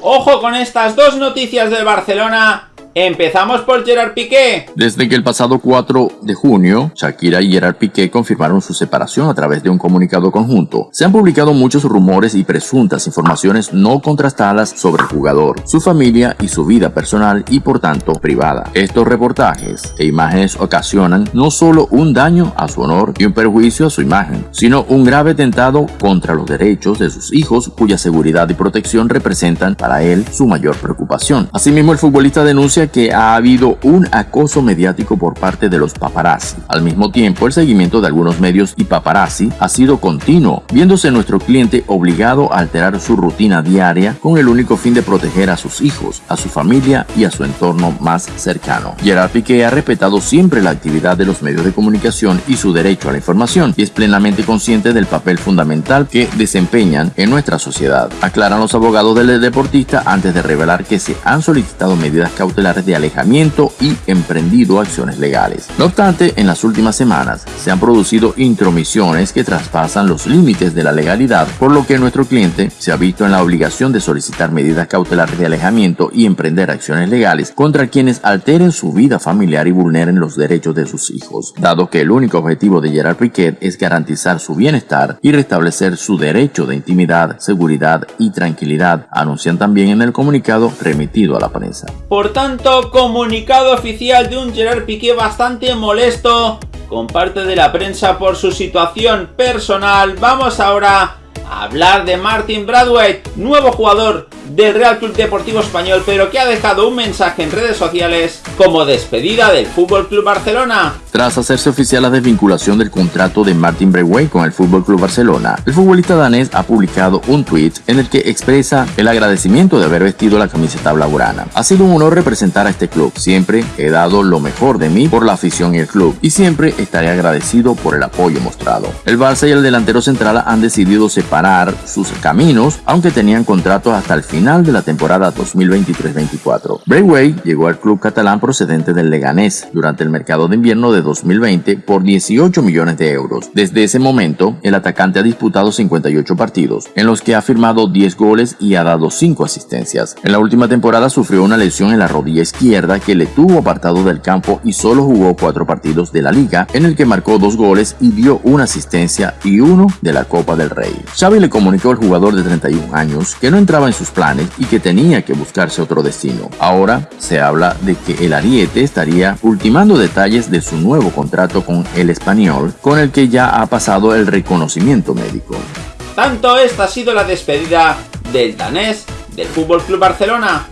Ojo con estas dos noticias del Barcelona Empezamos por Gerard Piqué. Desde que el pasado 4 de junio, Shakira y Gerard Piqué confirmaron su separación a través de un comunicado conjunto. Se han publicado muchos rumores y presuntas informaciones no contrastadas sobre el jugador, su familia y su vida personal y por tanto privada. Estos reportajes e imágenes ocasionan no solo un daño a su honor y un perjuicio a su imagen, sino un grave tentado contra los derechos de sus hijos cuya seguridad y protección representan para él su mayor preocupación. Asimismo, el futbolista denuncia que ha habido un acoso mediático por parte de los paparazzi. Al mismo tiempo, el seguimiento de algunos medios y paparazzi ha sido continuo, viéndose nuestro cliente obligado a alterar su rutina diaria con el único fin de proteger a sus hijos, a su familia y a su entorno más cercano. Gerard Piqué ha respetado siempre la actividad de los medios de comunicación y su derecho a la información y es plenamente consciente del papel fundamental que desempeñan en nuestra sociedad. Aclaran los abogados del deportista antes de revelar que se han solicitado medidas cautelares de alejamiento y emprendido acciones legales. No obstante, en las últimas semanas se han producido intromisiones que traspasan los límites de la legalidad, por lo que nuestro cliente se ha visto en la obligación de solicitar medidas cautelares de alejamiento y emprender acciones legales contra quienes alteren su vida familiar y vulneren los derechos de sus hijos, dado que el único objetivo de Gerard Piquet es garantizar su bienestar y restablecer su derecho de intimidad, seguridad y tranquilidad, anuncian también en el comunicado remitido a la prensa. Por tanto, comunicado oficial de un Gerard Piqué bastante molesto con parte de la prensa por su situación personal. Vamos ahora a hablar de Martin Bradway, nuevo jugador del Real Club Deportivo Español, pero que ha dejado un mensaje en redes sociales como despedida del Fútbol Club Barcelona. Tras hacerse oficial la desvinculación del contrato de Martin Braithwaite con el Fútbol Club Barcelona, el futbolista danés ha publicado un tweet en el que expresa el agradecimiento de haber vestido la camiseta blaugrana. Ha sido un honor representar a este club. Siempre he dado lo mejor de mí por la afición y el club y siempre estaré agradecido por el apoyo mostrado. El Barça y el delantero central han decidido separar sus caminos, aunque tenían contratos hasta el final de la temporada 2023-24. Braithwaite llegó al club catalán procedente del Leganés durante el mercado de invierno de 2020 por 18 millones de euros. Desde ese momento, el atacante ha disputado 58 partidos, en los que ha firmado 10 goles y ha dado 5 asistencias. En la última temporada sufrió una lesión en la rodilla izquierda que le tuvo apartado del campo y solo jugó 4 partidos de la liga, en el que marcó 2 goles y dio una asistencia y uno de la Copa del Rey. Xavi le comunicó al jugador de 31 años que no entraba en sus y que tenía que buscarse otro destino. Ahora se habla de que el Ariete estaría ultimando detalles de su nuevo contrato con el español, con el que ya ha pasado el reconocimiento médico. Tanto esta ha sido la despedida del danés del Fútbol Club Barcelona.